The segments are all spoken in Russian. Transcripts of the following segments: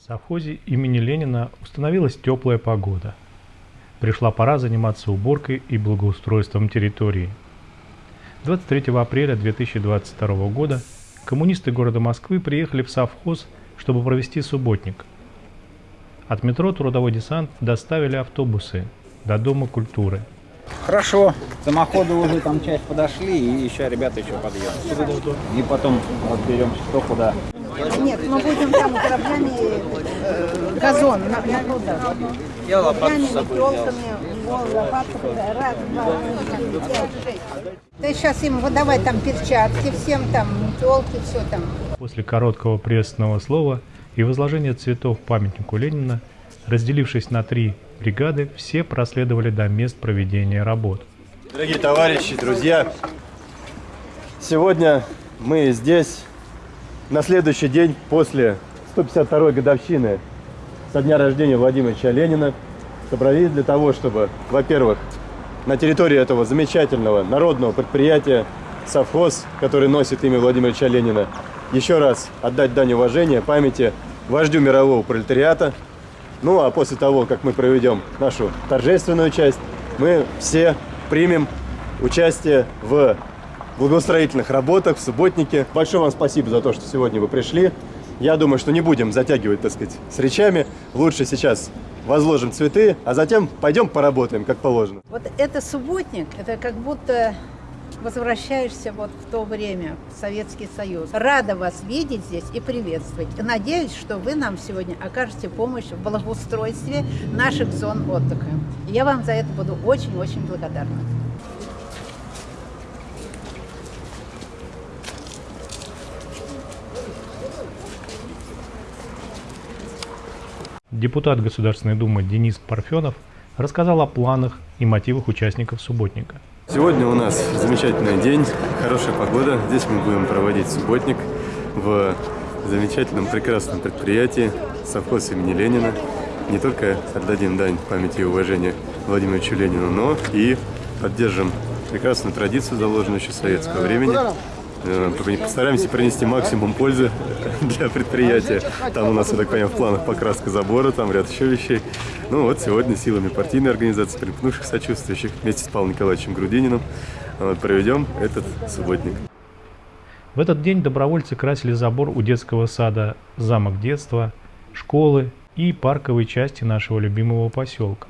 В совхозе имени Ленина установилась теплая погода. Пришла пора заниматься уборкой и благоустройством территории. 23 апреля 2022 года коммунисты города Москвы приехали в совхоз, чтобы провести субботник. От метро «Трудовой десант» доставили автобусы до Дома культуры. Хорошо, самоходы уже там часть подошли, и еще ребята еще подъедут. И потом разберемся, кто куда. Нет, мы будем там граблями э, газон на, на туда. Я лопату с собой да, сейчас им выдавать там перчатки всем, там, метелки, все там. После короткого приветственного слова и возложения цветов памятнику Ленина, разделившись на три бригады, все проследовали до мест проведения работ. Дорогие товарищи, друзья, сегодня мы здесь на следующий день после 152-й годовщины со дня рождения Владимира Ленина собрались для того, чтобы, во-первых, на территории этого замечательного народного предприятия совхоз, который носит имя Владимира Ильича Ленина, еще раз отдать дань уважения памяти вождю мирового пролетариата. Ну а после того, как мы проведем нашу торжественную часть, мы все примем участие в благоустроительных работах, в субботнике. Большое вам спасибо за то, что сегодня вы пришли. Я думаю, что не будем затягивать, так сказать, с речами. Лучше сейчас возложим цветы, а затем пойдем поработаем, как положено. Вот это субботник, это как будто возвращаешься вот в то время, в Советский Союз. Рада вас видеть здесь и приветствовать. Надеюсь, что вы нам сегодня окажете помощь в благоустройстве наших зон отдыха. Я вам за это буду очень-очень благодарна. Депутат Государственной Думы Денис Парфенов рассказал о планах и мотивах участников субботника. Сегодня у нас замечательный день, хорошая погода. Здесь мы будем проводить субботник в замечательном, прекрасном предприятии совхоз имени Ленина. Не только отдадим дань памяти и уважения Владимиру Ленину, но и поддержим прекрасную традицию, заложенную еще советского времени. Э, Постараемся принести максимум пользы для предприятия. Там у нас, я так понимаю, в планах покраска забора, там ряд еще вещей. Ну вот сегодня силами партийной организации, примкнувших сочувствующих, вместе с Павлом Николаевичем Грудининым проведем этот субботник. В этот день добровольцы красили забор у детского сада «Замок детства», школы и парковой части нашего любимого поселка.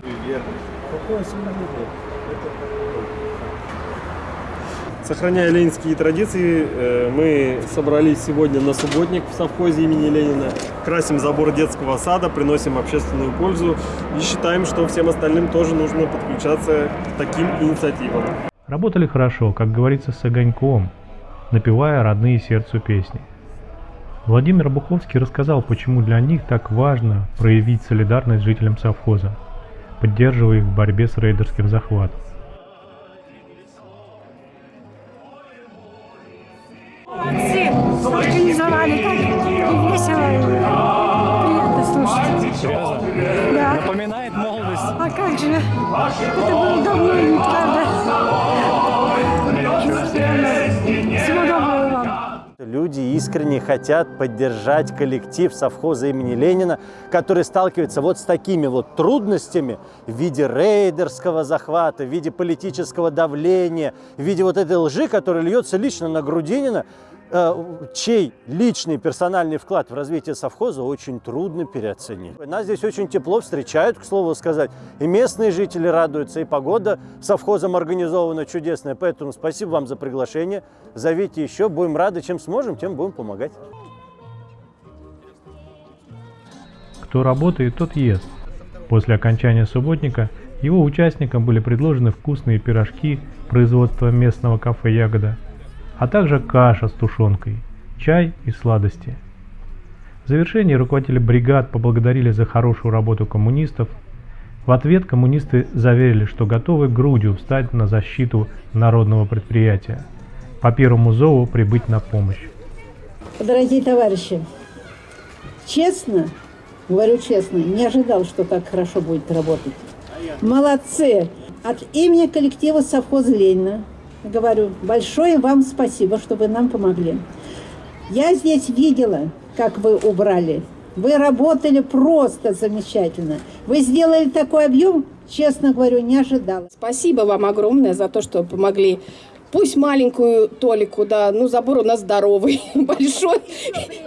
Сохраняя ленинские традиции, э, мы собрались сегодня на субботник в совхозе имени Ленина. Красим забор детского сада, приносим общественную пользу и считаем, что всем остальным тоже нужно подключаться к таким инициативам. Работали хорошо, как говорится, с огоньком, напевая родные сердцу песни. Владимир Буховский рассказал, почему для них так важно проявить солидарность жителям совхоза, поддерживая их в борьбе с рейдерским захватом. Молодцы! Организовали так и весело, и приятно слушать. Да. Напоминает молодость. А как же? Это было давно и правда. Люди искренне хотят поддержать коллектив совхоза имени Ленина, который сталкивается вот с такими вот трудностями в виде рейдерского захвата, в виде политического давления, в виде вот этой лжи, которая льется лично на Грудинина, чей личный персональный вклад в развитие совхоза очень трудно переоценить. Нас здесь очень тепло встречают, к слову сказать, и местные жители радуются, и погода совхозом организована чудесная, поэтому спасибо вам за приглашение, зовите еще, будем рады, чем сможем, тем будем помогать. Кто работает, тот ест. После окончания субботника его участникам были предложены вкусные пирожки производства местного кафе «Ягода», а также каша с тушенкой, чай и сладости. В завершении руководители бригад поблагодарили за хорошую работу коммунистов. В ответ коммунисты заверили, что готовы грудью встать на защиту народного предприятия, по первому зову прибыть на помощь. Дорогие товарищи, честно, говорю честно, не ожидал, что так хорошо будет работать. Молодцы! От имени коллектива совхоза Ленина говорю, большое вам спасибо, что вы нам помогли. Я здесь видела, как вы убрали Вы работали просто замечательно. Вы сделали такой объем, честно говорю, не ожидала. Спасибо вам огромное за то, что помогли. Пусть маленькую толику, да, ну забор у нас здоровый, большой.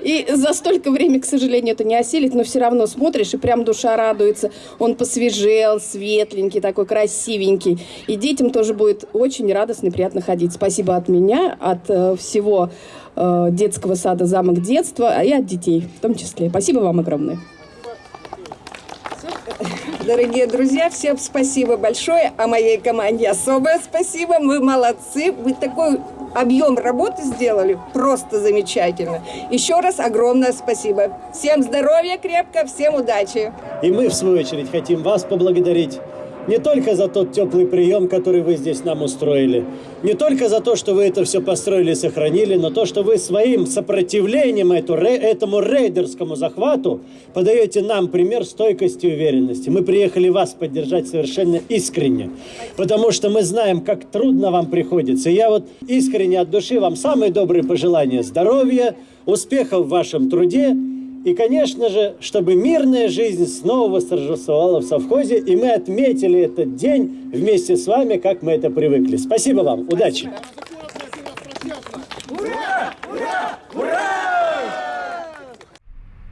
И за столько времени, к сожалению, это не осилить, но все равно смотришь, и прям душа радуется. Он посвежел, светленький, такой красивенький. И детям тоже будет очень радостно и приятно ходить. Спасибо от меня, от э, всего э, детского сада «Замок детства», и от детей в том числе. Спасибо вам огромное. Дорогие друзья, всем спасибо большое, а моей команде особое спасибо. Вы молодцы, вы такой объем работы сделали, просто замечательно. Еще раз огромное спасибо. Всем здоровья крепко, всем удачи. И мы, в свою очередь, хотим вас поблагодарить не только за тот теплый прием, который вы здесь нам устроили, не только за то, что вы это все построили и сохранили, но то, что вы своим сопротивлением эту, этому рейдерскому захвату подаете нам пример стойкости и уверенности. Мы приехали вас поддержать совершенно искренне, потому что мы знаем, как трудно вам приходится. И я вот искренне от души вам самые добрые пожелания здоровья, успехов в вашем труде и, конечно же, чтобы мирная жизнь снова восторжествовала в совхозе, и мы отметили этот день вместе с вами, как мы это привыкли. Спасибо вам, удачи!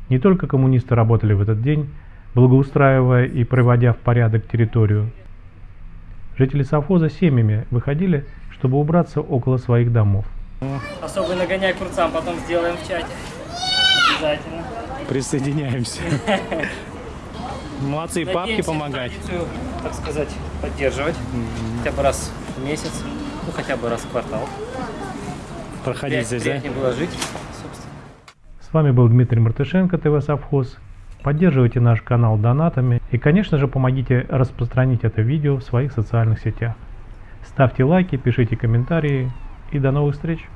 Не только коммунисты работали в этот день, благоустраивая и приводя в порядок территорию. Жители совхоза семьями выходили, чтобы убраться около своих домов. Особый нагоняй курцам потом сделаем в чате. Обязательно. Присоединяемся. Молодцы, папки помогать. традицию, так сказать, поддерживать. Хотя бы раз в месяц, ну хотя бы раз в квартал. Проходить здесь, да? было жить, собственно. С вами был Дмитрий Мартышенко, ТВ Совхоз. Поддерживайте наш канал донатами и, конечно же, помогите распространить это видео в своих социальных сетях. Ставьте лайки, пишите комментарии и до новых встреч!